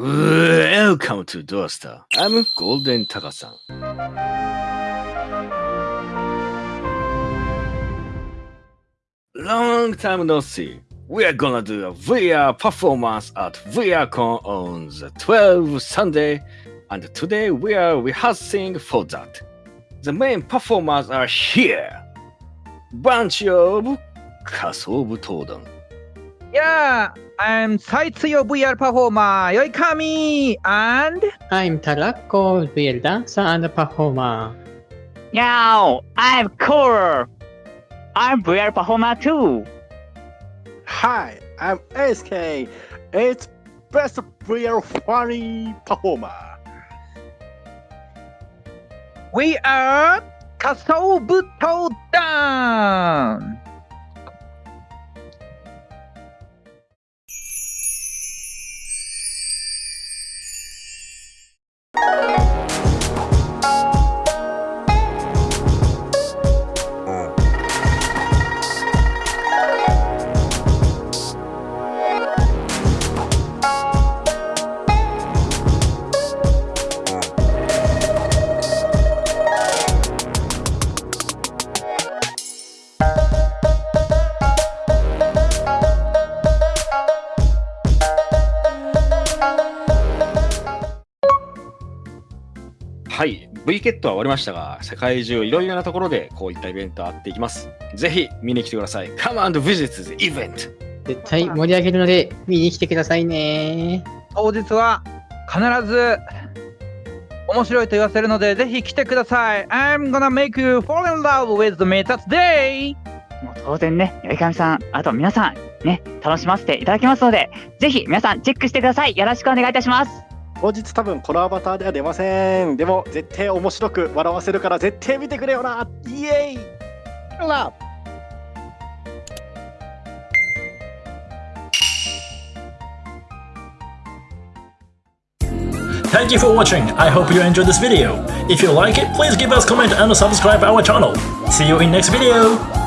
Welcome to Doorstar. I'm Golden Taka-san. Long time no see. We are gonna do a VR performance at VRCon on the 12th Sunday, and today we are rehearsing for that. The main performers are here. Bunch of Kasobu Todon. Yeah, I'm Saitsuyo VR performer Yoikami and I'm Tarako, real dancer and performer. Yo, I'm Core. I'm VR performer too. Hi, I'm SK. It's best real funny performer. we are 仮想はい、V ケットは終わりましたが、世界中いろいろなところでこういったイベントあっていきます。ぜひ見に来てください。Come and visit the event! 絶対盛り上げるので見に来てくださいね。当日は必ず面白いと言わせるのでぜひ来てください I'm gonna make you fall in love with me that day もう当然ね、よいかみさん、あと皆さん、ね、楽しませていただきますので、ぜひ皆さんチェックしてください。よろしくお願いいたします。当日多分このアバターでは出ません。でも絶対面白く笑わせるから絶対見てくれよな。イエーイラ Thank you for watching. I hope you enjoyed this video. If you like it, please give us comment and subscribe our channel. See you in next video.